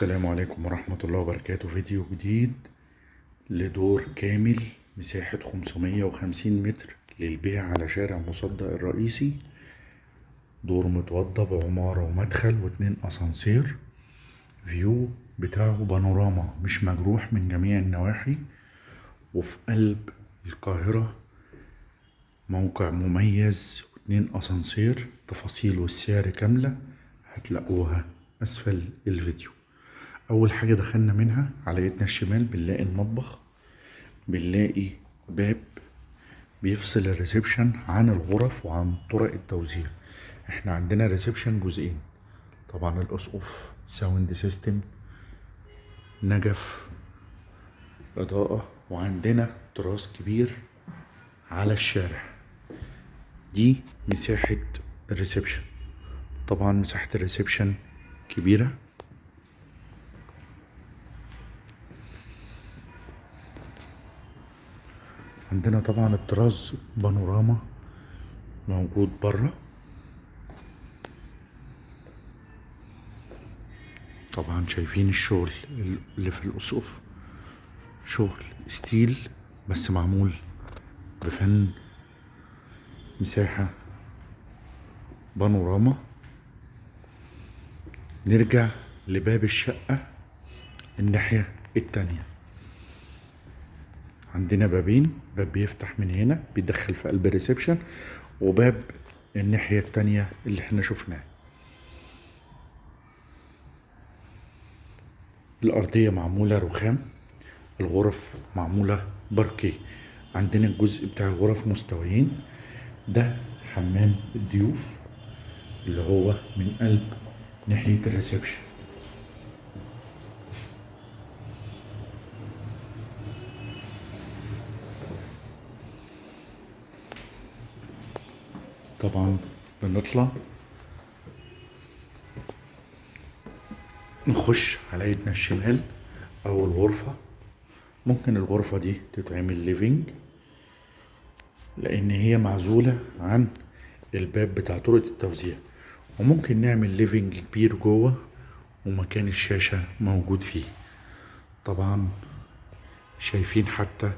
السلام عليكم ورحمة الله وبركاته. فيديو جديد لدور كامل مساحة 550 متر للبيع على شارع مصدق الرئيسي. دور متوضى بعمارة ومدخل واتنين أسانسير. فيو بتاعه بانوراما مش مجروح من جميع النواحي. وفي قلب القاهرة موقع مميز واتنين أسانسير. تفاصيل والسعر كاملة هتلاقوها أسفل الفيديو. أول حاجة دخلنا منها على يدنا الشمال بنلاقي المطبخ بنلاقي باب بيفصل ال reception عن الغرف وعن طرق التوزيع. إحنا عندنا reception جزئين. طبعا الأسقف sound system نجف إضاءة وعندنا terrace كبير على الشارع. دي مساحة ال reception. طبعا مساحة ال reception كبيرة. عندنا طبعا ال terrace بانوراما موجود برا. طبعا شايفين الشغل اللي في الأسقف. شغل ستيل بس معمول بفن مساحة بانوراما. نرجع لباب الشقة الناحية التانية. عندنا بابين باب بيفتح من هنا بيدخل في قلب الريسبشن وباب الناحية التانية اللي إحنا شفناه. الأرضية معمولة رخام الغرف معمولة باركيه عندنا الجزء بتاع الغرف مستويين. ده حمام الضيوف اللي هو من قلب ناحية الريسبشن. طبعا بنطلع نخش على ايدنا الشمال اول غرفة ممكن الغرفة دي تتعمل living لأن هي معزولة عن الباب بتاع طرقة التوزيع وممكن نعمل living كبير جوه ومكان الشاشة موجود فيه طبعا شايفين حتى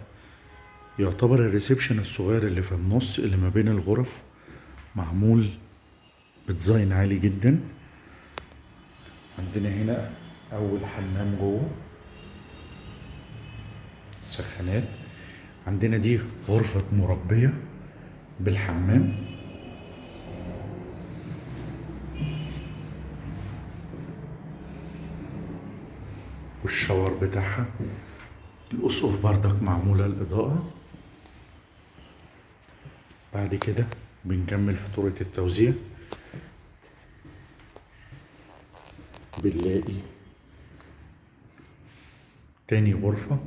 يعتبر ال reception الصغير اللي في النص اللي ما بين الغرف معمول بديزاين عالي جدا. عندنا هنا أول حمام جوه. السخانات عندنا دي غرفة مربية بالحمام. والشاور بتاعها. الأسقف بردك معمولة الإضاءة بعد كده بنكمل طرقة التوزيع. بنلاقي تاني غرفة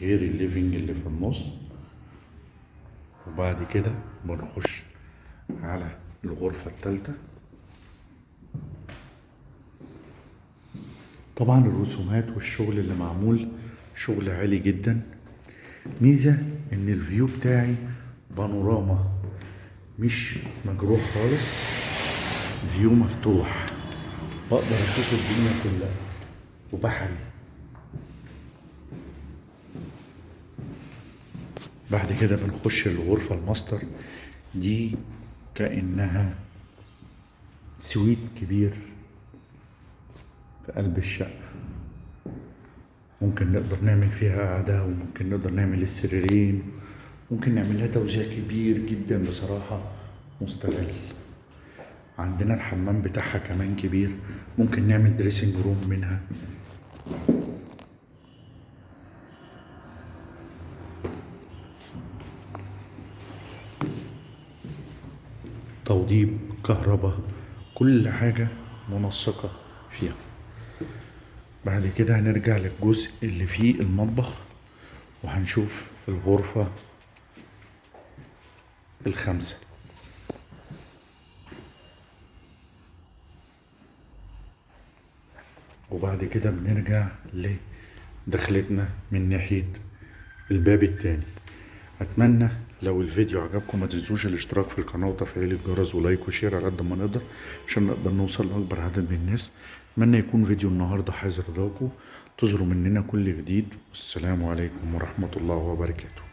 غير الليفينج اللي في النص. وبعد كده بنخش على الغرفة التالتة. طبعا الرسومات والشغل اللي معمول شغل عالي جدا. ميزة إن ال view بتاعي بانوراما. مش مجروح خالص. view مفتوح. بقدر أشوف الدنيا كلها. وبحري. بعد كده بنخش الغرفة الماستر. دي كأنها suite كبير في قلب الشقة. ممكن نقدر نعمل فيها قعدة وممكن نقدر نعمل السريرين. ممكن نعمل لها توزيع كبير جدا بصراحة مستغل. عندنا الحمام بتاعها كمان كبير ممكن نعمل dressing room منها. توضيب كهرباء كل حاجة منسقة فيها. بعد كده هنرجع للجزء اللي فيه المطبخ وهنشوف الغرفة الخمسة وبعد كده بنرجع لدخلتنا من ناحية الباب التاني. أتمنى لو الفيديو عجبكم ما تنسوش الاشتراك في القناة وتفعيل الجرس ولايك وشير على قد ما نقدر عشان نقدر نوصل لأكبر عدد من الناس. أتمنى يكون فيديو النهاردة حاز رضاكم تظهروا مننا كل جديد. والسلام عليكم ورحمة الله وبركاته.